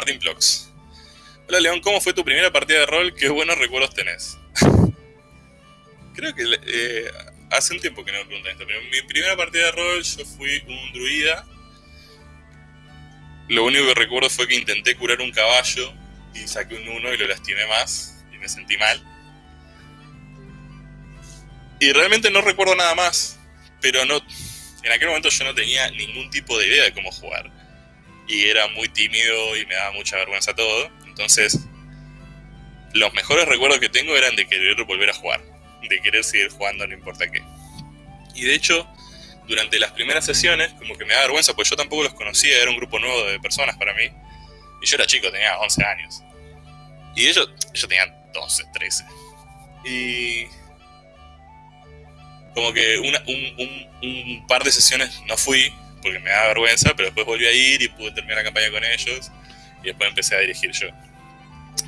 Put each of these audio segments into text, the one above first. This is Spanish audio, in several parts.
Martín Plox. Hola León, ¿cómo fue tu primera partida de rol? Qué buenos recuerdos tenés. Creo que eh, hace un tiempo que no me preguntan esto, pero mi primera partida de rol yo fui un druida. Lo único que recuerdo fue que intenté curar un caballo y saqué un 1 y lo lastimé más y me sentí mal. Y realmente no recuerdo nada más, pero no en aquel momento yo no tenía ningún tipo de idea de cómo jugar. Y era muy tímido y me daba mucha vergüenza todo. Entonces, los mejores recuerdos que tengo eran de querer volver a jugar. De querer seguir jugando no importa qué. Y de hecho, durante las primeras sesiones, como que me da vergüenza, pues yo tampoco los conocía, era un grupo nuevo de personas para mí. Y yo era chico, tenía 11 años. Y ellos, ellos tenían 12, 13. Y como que un, par de sesiones no fui porque me daba vergüenza, pero después volví a ir y pude terminar la campaña con ellos y después empecé a dirigir yo.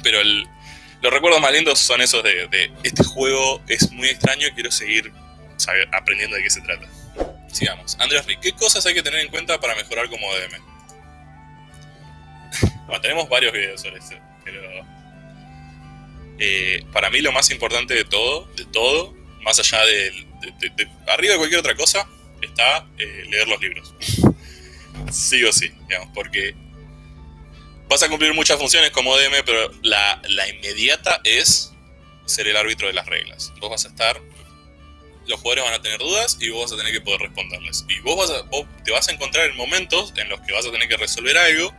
Pero los recuerdos más lindos son esos de, este juego es muy extraño y quiero seguir aprendiendo de qué se trata. Sigamos. Andrés Rick, ¿qué cosas hay que tener en cuenta para mejorar como DM? bueno, tenemos varios videos sobre eso, pero eh, para mí lo más importante de todo, de todo, más allá del, arriba de cualquier otra cosa, está eh, leer los libros. sí o sí, digamos, porque vas a cumplir muchas funciones como DM, pero la, inmediata es ser el árbitro de las reglas. Vos vas a estar, los jugadores van a tener dudas y vos vas a tener que poder responderles. Y vos, vas te vas a encontrar en momentos en los que vas a tener que resolver algo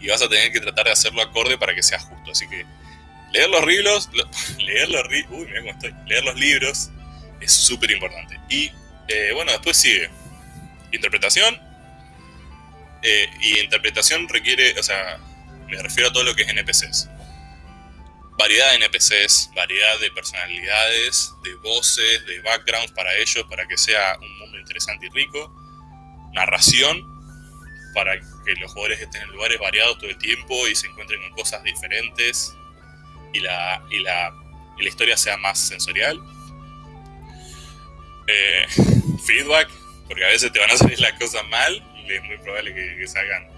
y vas a tener que tratar de hacerlo acorde para que sea justo. Así que leer los libros, leer los, uy, mira cómo estoy, leer los libros es súper importante. Y eh, bueno, después sigue interpretación. Eh, y interpretación requiere, o sea, me refiero a todo lo que es NPCs. Variedad de NPCs, variedad de personalidades, de voces, de backgrounds para ellos, para que sea un mundo interesante y rico. Narración, para que los jugadores estén en lugares variados todo el tiempo y se encuentren con cosas diferentes y la, y la, y la historia sea más sensorial eh, feedback, porque a veces te van a salir las cosas mal y es muy probable que, salgan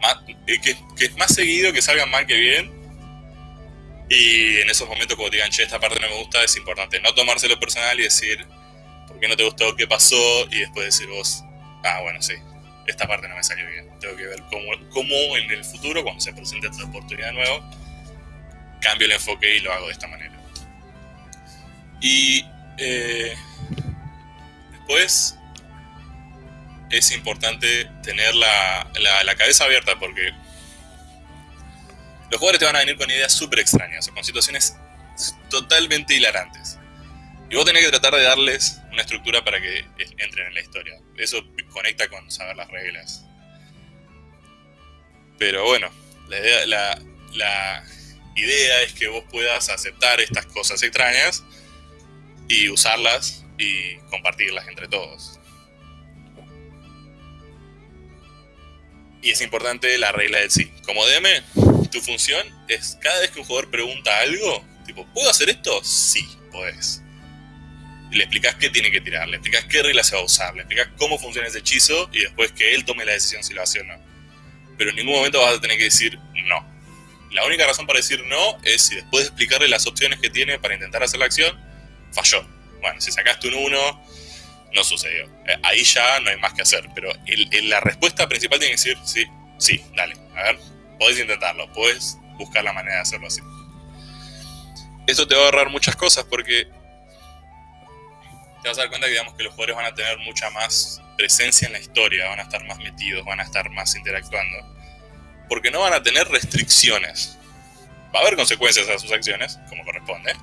más, eh, que, es más seguido que salgan mal que bien. Y en esos momentos, te digan, che, esta parte no me gusta, es importante no tomárselo personal y decir, ¿por qué no te gustó? ¿Qué pasó? Y después decir vos, ah, bueno, sí, esta parte no me salió bien. Tengo que ver cómo, cómo en el futuro, cuando se presente esta oportunidad de nuevo, cambio el enfoque y lo hago de esta manera. Y eh, después es importante tener la, cabeza abierta porque los jugadores te van a venir con ideas súper extrañas o con situaciones totalmente hilarantes. Y vos tenés que tratar de darles una estructura para que entren en la historia. Eso conecta con saber las reglas. Pero bueno, la la idea es que vos puedas aceptar estas cosas extrañas y usarlas y compartirlas entre todos. Y es importante la regla del sí. Como DM, tu función es cada vez que un jugador pregunta algo, tipo, ¿puedo hacer esto? Sí, podés. le explicas qué tiene que tirar, le explicas qué regla se va a usar, le explicas cómo funciona ese hechizo y después que él tome la decisión si lo hace o no. Pero en ningún momento vas a tener que decir no. La única razón para decir no es si después de explicarle las opciones que tiene para intentar hacer la acción, falló. Bueno, si sacaste un 1, no sucedió. Eh, ahí ya no hay más que hacer. Pero la respuesta principal tiene que decir, sí, sí, dale. A ver, podés intentarlo, podés buscar la manera de hacerlo así. Eso te va a ahorrar muchas cosas porque te vas a dar cuenta que, digamos, que los jugadores van a tener mucha más presencia en la historia, van a estar más metidos, van a estar más interactuando. Porque no van a tener restricciones. Va a haber consecuencias a sus acciones, como corresponde,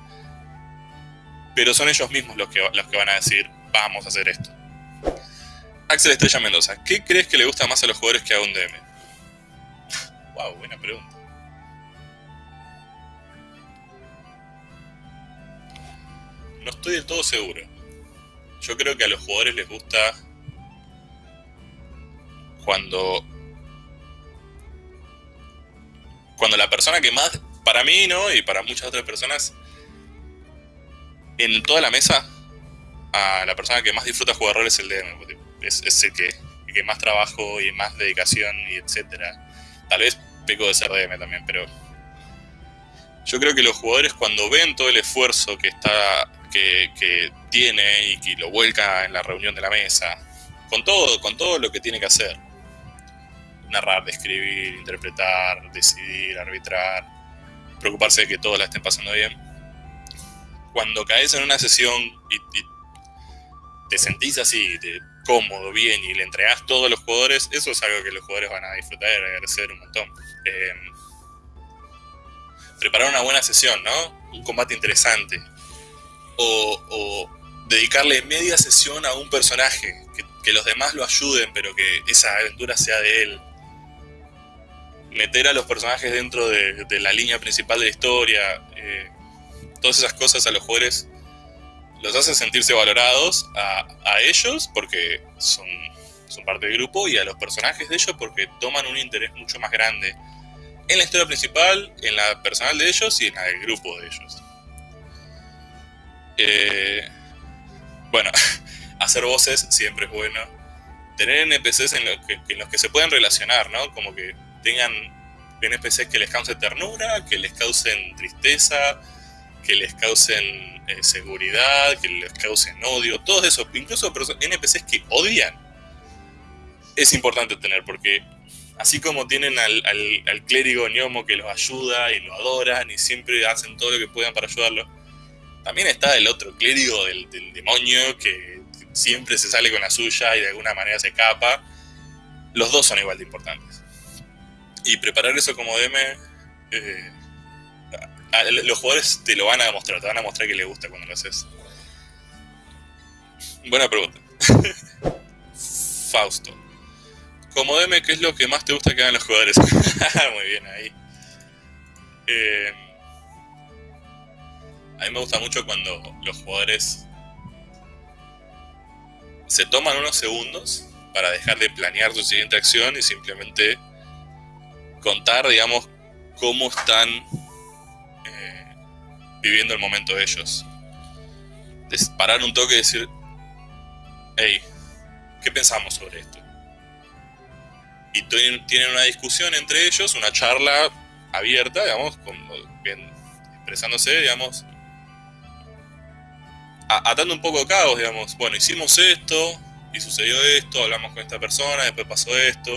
pero son ellos mismos los que, los que van a decir, vamos a hacer esto. Axel Estrella Mendoza, ¿qué crees que le gusta más a los jugadores que a un DM? Wow, buena pregunta. No estoy del todo seguro. Yo creo que a los jugadores les gusta cuando cuando la persona que más, para mí, ¿no? Y para muchas otras personas, en toda la mesa, a la persona que más disfruta jugar rol es el DM. Es, el que, que más trabajo y más dedicación y etcétera. Tal vez peco de ser DM también, pero yo creo que los jugadores cuando ven todo el esfuerzo que está que, que, tiene y que lo vuelca en la reunión de la mesa, con todo, con todo lo que tiene que hacer, narrar, describir, interpretar, decidir, arbitrar, preocuparse de que todos la estén pasando bien. Cuando caes en una sesión y, te sentís así, cómodo, bien, y le entregas todo a los jugadores, eso es algo que los jugadores van a disfrutar y agradecer un montón. Eh, preparar una buena sesión, ¿no? Un combate interesante. O, dedicarle media sesión a un personaje, que, los demás lo ayuden, pero que esa aventura sea de él. Meter a los personajes dentro de, la línea principal de la historia. Eh, todas esas cosas a los jugadores los hace sentirse valorados a, ellos porque son, parte del grupo y a los personajes de ellos porque toman un interés mucho más grande en la historia principal, en la personal de ellos y en la del grupo de ellos. Eh, bueno, hacer voces siempre es bueno. Tener NPCs en, que, en los que se pueden relacionar, ¿no? Como que tengan NPCs que les causen ternura, que les causen tristeza, que les causen eh, seguridad, que les causen odio, todos esos, incluso NPCs que odian, es importante tener, porque así como tienen al, al, clérigo ñomo que los ayuda y lo adoran y siempre hacen todo lo que puedan para ayudarlo, también está el otro clérigo del, demonio que siempre se sale con la suya y de alguna manera se escapa. Los dos son igual de importantes. Y preparar eso como DM eh, los jugadores te lo van a demostrar, te van a mostrar que les gusta cuando lo haces. Buena pregunta. Fausto. Como DM, ¿qué es lo que más te gusta que hagan los jugadores? Muy bien, ahí. Eh, a mí me gusta mucho cuando los jugadores se toman unos segundos para dejar de planear su siguiente acción y simplemente contar, digamos, cómo están viviendo el momento de ellos. parar un toque y decir, hey, ¿qué pensamos sobre esto? Y tienen una discusión entre ellos, una charla abierta, digamos, bien, expresándose, digamos, atando un poco de caos, digamos, bueno, hicimos esto, y sucedió esto, hablamos con esta persona, después pasó esto.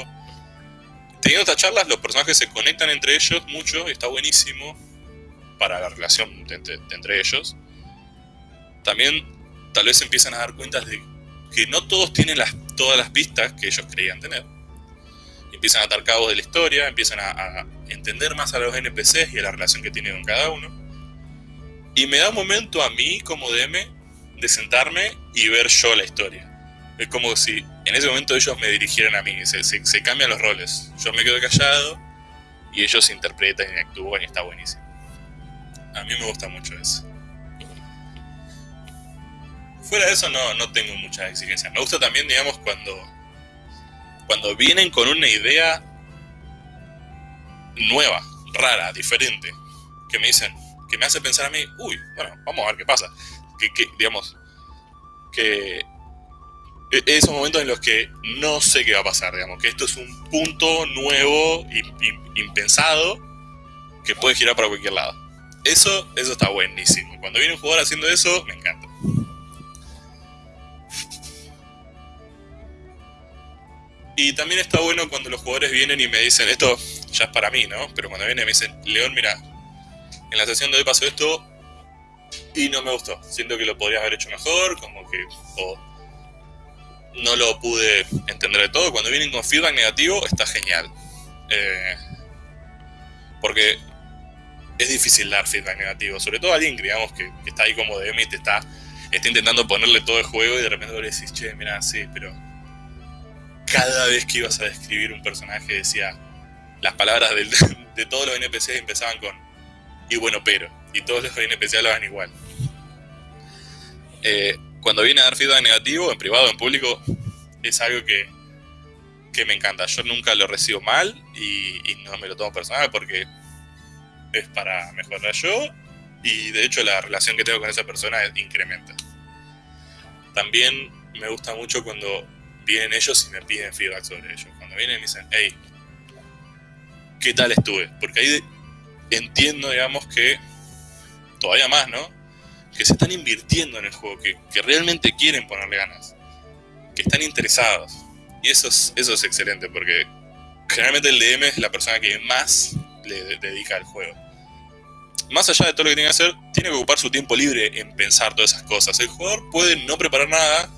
Teniendo estas charlas, los personajes se conectan entre ellos mucho, y está buenísimo para la relación entre, ellos, también tal vez empiezan a dar cuenta de que no todos tienen las, todas las pistas que ellos creían tener. Empiezan a atar cabos de la historia, empiezan a, entender más a los NPCs y a la relación que tienen con cada uno. Y me da un momento a mí como DM de sentarme y ver yo la historia. Es como si en ese momento ellos me dirigieran a mí, se, se cambian los roles. Yo me quedo callado y ellos interpretan y actúan y está buenísimo. A mí me gusta mucho eso. Fuera de eso no, no tengo muchas exigencias. Me gusta también, digamos, cuando, cuando vienen con una idea nueva, rara, diferente, que me dicen, que me hace pensar a mí, uy, bueno, vamos a ver qué pasa. Que, que digamos, que e, esos momentos en los que no sé qué va a pasar, digamos, que esto es un punto nuevo, impensado, que puede girar para cualquier lado. Eso, eso está buenísimo. Cuando viene un jugador haciendo eso, me encanta. Y también está bueno cuando los jugadores vienen y me dicen, esto ya es para mí, ¿no? Pero cuando vienen y me dicen, León, mira, en la sesión de hoy pasó esto y no me gustó. Siento que lo podrías haber hecho mejor, como que... O no lo pude entender de todo. Cuando vienen con feedback negativo, está genial. Eh, porque es difícil dar feedback negativo, sobre todo a alguien que, digamos, que, está ahí como DM y te está, está intentando ponerle todo el juego y de repente le decís, che, mira, sí, pero cada vez que ibas a describir un personaje decía, las palabras de todos los NPCs empezaban con, y bueno, pero, y todos los NPCs hablaban igual. Eh, cuando viene a dar feedback negativo, en privado, en público, es algo que, que me encanta. Yo nunca lo recibo mal y, y no me lo tomo personal porque es para mejorar yo y de hecho la relación que tengo con esa persona incrementa. También me gusta mucho cuando vienen ellos y me piden feedback sobre ellos. Cuando vienen y me dicen, hey, qué tal estuve. Porque ahí entiendo, digamos, que todavía más, ¿no? Que se están invirtiendo en el juego, que, que realmente quieren ponerle ganas, que están interesados. Y eso es, eso es excelente, porque generalmente el DM es la persona que más le dedica al juego. Más allá de todo lo que tiene que hacer, tiene que ocupar su tiempo libre en pensar todas esas cosas. El jugador puede no preparar nada,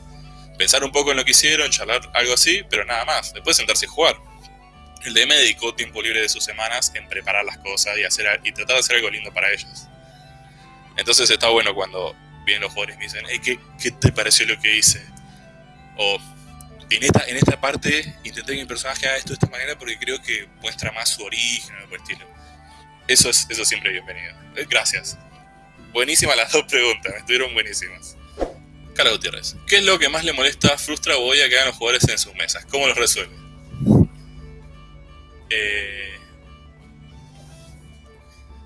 pensar un poco en lo que hicieron, charlar algo así, pero nada más. Después sentarse y jugar. El DM dedicó tiempo libre de sus semanas en preparar las cosas y, hacer, y tratar de hacer algo lindo para ellos. Entonces está bueno cuando vienen los jugadores y me dicen, hey, ¿qué, ¿qué, te pareció lo que hice? O en esta, en esta parte intenté que mi personaje haga esto de esta manera porque creo que muestra más su origen o estilo. Eso es eso siempre bienvenido. Eh, gracias. Buenísimas las dos preguntas, estuvieron buenísimas. Carla Gutiérrez, ¿qué es lo que más le molesta, frustra o odia que hagan los jugadores en sus mesas? ¿Cómo los resuelve? Eh,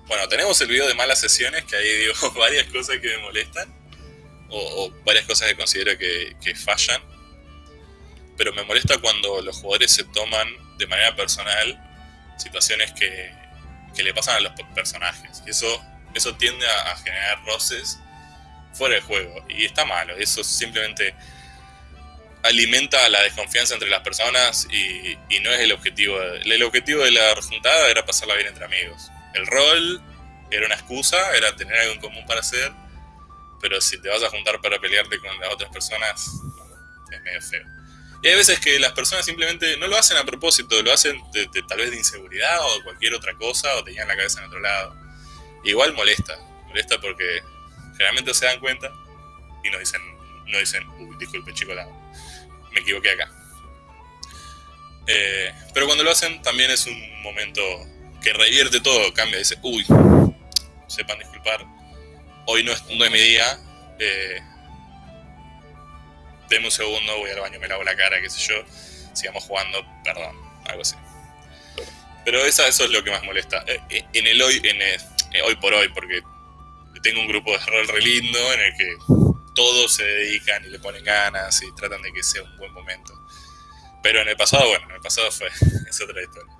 bueno, tenemos el video de malas sesiones, que ahí digo varias cosas que me molestan, o, varias cosas que considero que, que fallan pero me molesta cuando los jugadores se toman de manera personal situaciones que, que le pasan a los personajes. Y eso, eso tiende a, generar roces fuera del juego. Y está malo. Eso simplemente alimenta la desconfianza entre las personas y, no es el objetivo. el objetivo de la juntada era pasarla bien entre amigos. El rol era una excusa, era tener algo en común para hacer. Pero si te vas a juntar para pelearte con las otras personas, es medio feo. Y hay veces que las personas simplemente no lo hacen a propósito, lo hacen tal vez de inseguridad o de cualquier otra cosa o tenían la cabeza en otro lado. igual molesta, molesta porque generalmente se dan cuenta y no dicen, no dicen, uy, disculpe chico, me equivoqué acá. Eh, pero cuando lo hacen también es un momento que revierte todo, cambia, dice, uy, sepan disculpar, hoy no es, no es mi día, eh, deme un segundo, voy al baño, me lavo la cara, qué sé yo, sigamos jugando, perdón, algo así. Pero eso es lo que más molesta. Eh, eh, en el hoy, en eh, hoy por hoy, porque tengo un grupo de rol re lindo en el que todos se dedican y le ponen ganas y tratan de que sea un buen momento. Pero en el pasado, bueno, en el pasado fue, es otra historia.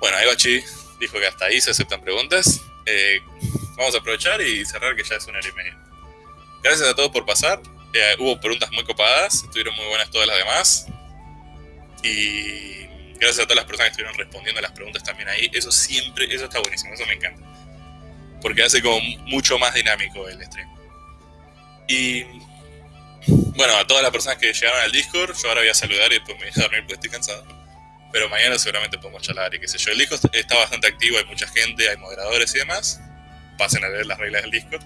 Bueno, Egochi dijo que hasta ahí se aceptan preguntas. vamos a aprovechar y cerrar que ya es una hora y media. Gracias a todos por pasar. Eh, hubo preguntas muy copadas, estuvieron muy buenas todas las demás. Y gracias a todas las personas que estuvieron respondiendo a las preguntas también ahí. Eso siempre, eso está buenísimo, eso me encanta. Porque hace como mucho más dinámico el stream. Y bueno, a todas las personas que llegaron al Discord, yo ahora voy a saludar y después me voy a dormir porque estoy cansado. Pero mañana seguramente podemos charlar y qué sé yo. El Discord está bastante activo, hay mucha gente, hay moderadores y demás. Pasen a leer las reglas del Discord.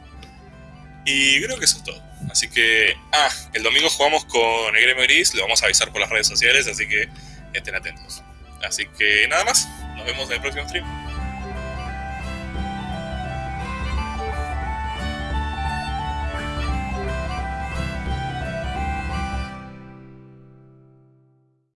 Y creo que eso es todo. Así que, ah, el domingo jugamos con el Gremio Gris, lo vamos a avisar por las redes sociales, así que estén atentos. Así que nada más, nos vemos en el próximo stream.